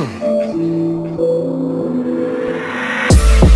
Hmm.